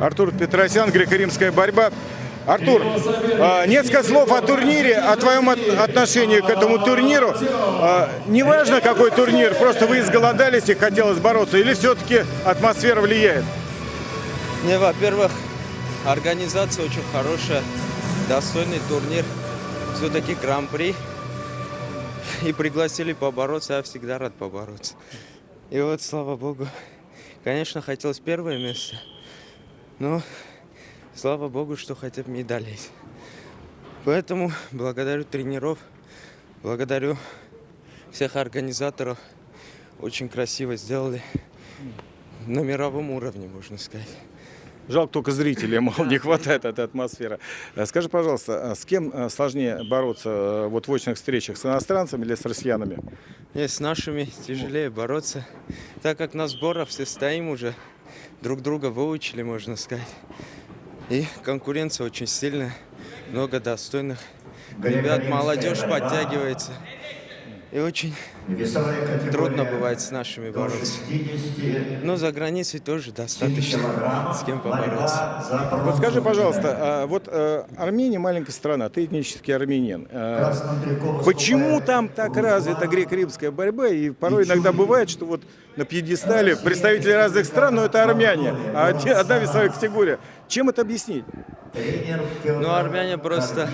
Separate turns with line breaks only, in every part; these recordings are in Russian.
Артур Петросян, греко-римская борьба. Артур, а, несколько слов о турнире, о твоем от- отношении к этому турниру. А, Неважно, какой турнир, просто вы изголодались и хотелось бороться, или все-таки атмосфера влияет?
Не, во-первых, организация очень хорошая, достойный турнир, все-таки гран-при. И пригласили побороться, я всегда рад побороться. И вот, слава богу, конечно, хотелось первое место, но слава богу, что хотя бы медаль есть. Поэтому благодарю тренеров, благодарю всех организаторов. Очень красиво сделали. На мировом уровне, можно сказать.
Жалко только зрителей, мол, не хватает этой атмосферы. А Скажи, пожалуйста, а с кем а, сложнее бороться а, вот в очных встречах, с иностранцами или с россиянами?
Нет, с нашими тяжелее бороться, так как на сборах все стоим уже, друг друга выучили, можно сказать. И конкуренция очень сильная, много достойных ребят, молодежь подтягивается. И очень трудно бывает с нашими бороться. Но за границей тоже достаточно с кем побороться.
Вот скажи, пожалуйста, а вот э, Армения маленькая страна, ты этнический армянин. Э, Почему там так развита греко-римская борьба? И порой иногда бывает, что вот на пьедестале представители разных стран, но это армяне, а одна весовая категория. Чем это объяснить?
Ну, армяне просто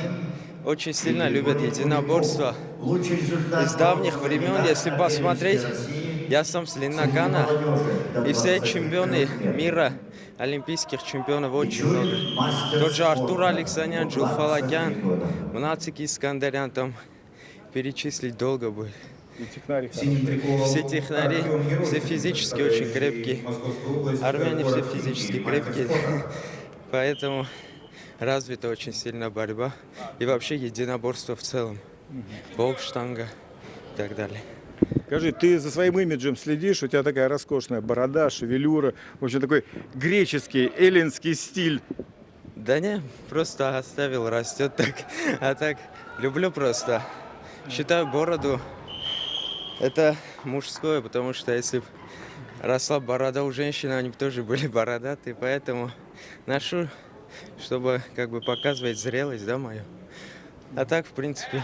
очень сильно любят единоборство. Из давних времен, если посмотреть, я сам с Леногана, и все чемпионы мира, олимпийских чемпионов очень много. Тот же Артур Алексанян, Джулфалагян, Мнацик Искандерян, там перечислить долго будет. Все технари, все физически очень крепкие. Армяне все физически крепкие. Поэтому развита очень сильно борьба. И вообще единоборство в целом. Бокс, штанга и так далее.
Скажи, ты за своим имиджем следишь? У тебя такая роскошная борода, шевелюра, в общем, такой греческий, эллинский стиль.
Да не, просто оставил, растет так. А так, люблю просто. Считаю бороду это мужское, потому что если б росла борода у женщин, они бы тоже были бородатые, поэтому ношу, чтобы как бы показывать зрелость, да, мою. А так, в принципе,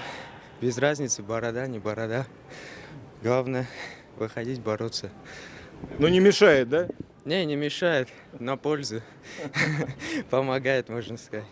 без разницы, борода, не борода. Главное, выходить бороться.
Но не мешает, да?
Не, не мешает, на пользу. Помогает, можно сказать.